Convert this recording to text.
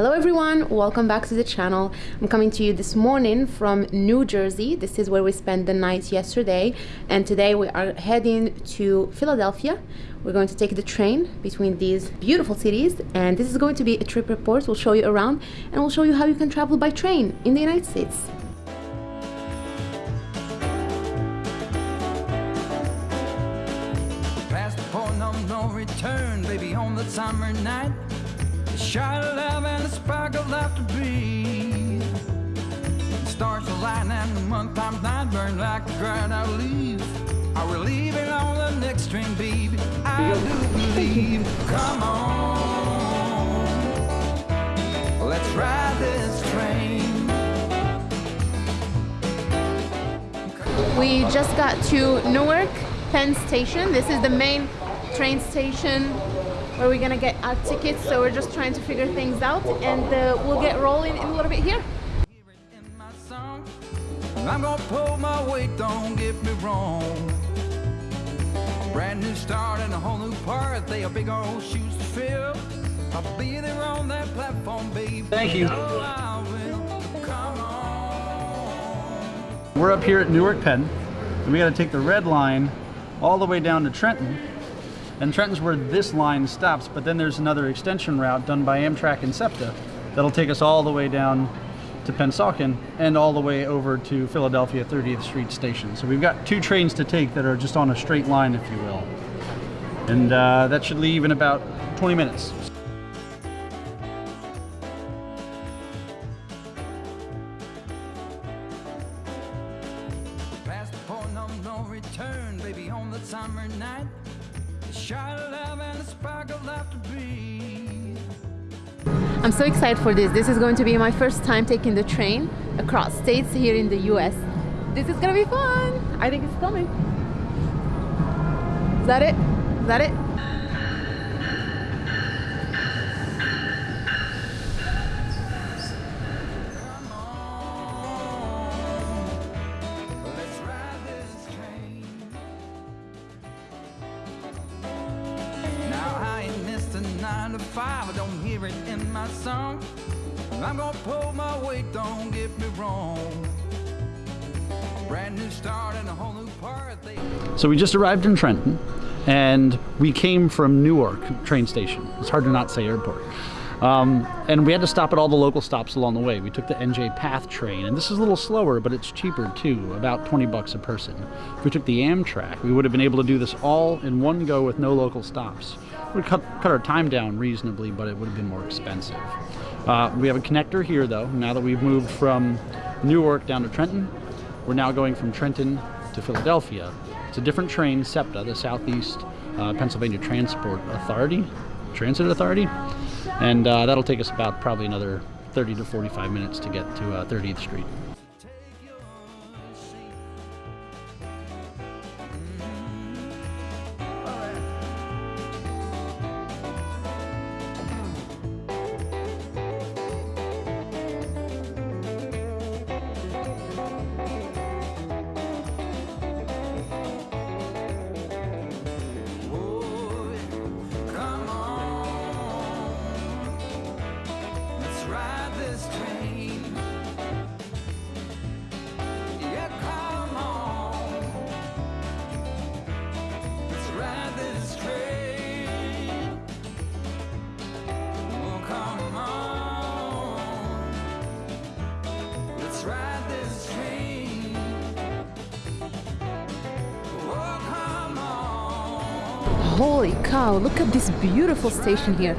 Hello everyone, welcome back to the channel. I'm coming to you this morning from New Jersey. This is where we spent the night yesterday and today we are heading to Philadelphia. We're going to take the train between these beautiful cities and this is going to be a trip report. We'll show you around and we'll show you how you can travel by train in the United States. No return, baby, on the summer night. Of love and a spark of the times night burn like a dried out leaf. Are we leaving on the next baby? I do believe. Come on, let's ride this train. We just got to Newark Penn Station. This is the main train station where we're gonna get our tickets. So we're just trying to figure things out and uh, we'll get rolling in a little bit here. Hear it in my song. I'm gonna pull my weight, don't get me wrong. Brand new start and a whole new part. They are big old shoes to fill. I'll be there on that platform, baby. Thank you. Oh, I will. Come on. We're up here at Newark Penn, and we got to take the red line all the way down to Trenton. And Trenton's where this line stops, but then there's another extension route done by Amtrak and SEPTA that'll take us all the way down to Pennsauken and all the way over to Philadelphia 30th Street Station. So we've got two trains to take that are just on a straight line, if you will. And uh, that should leave in about 20 minutes. Past the point of no return, baby, on the summer night. A of love and a spark of laughter breathe. I'm so excited for this. This is going to be my first time taking the train across states here in the US. This is gonna be fun. I think it's coming. Is that it? Is that it? Nine to five, I don't hear it in my song. I'm gonna pull my weight, don't get me wrong. So we just arrived in Trenton and we came from Newark train station. It's hard to not say airport. Um, and we had to stop at all the local stops along the way. We took the NJ Path train, and this is a little slower, but it's cheaper too, about 20 bucks a person. If we took the Amtrak, we would have been able to do this all in one go with no local stops. We would cut, cut our time down reasonably, but it would have been more expensive. Uh, we have a connector here, though. Now that we've moved from Newark down to Trenton, we're now going from Trenton to Philadelphia. It's a different train, SEPTA, the Southeast uh, Pennsylvania Transport Authority, Transit Authority, and uh, that'll take us about probably another 30 to 45 minutes to get to uh, 30th Street. Holy cow, look at this beautiful station here.